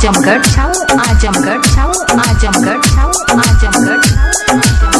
Azamgarh Azamgarh Azamgarh Azamgarh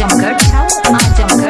Azamgarh Azamgarh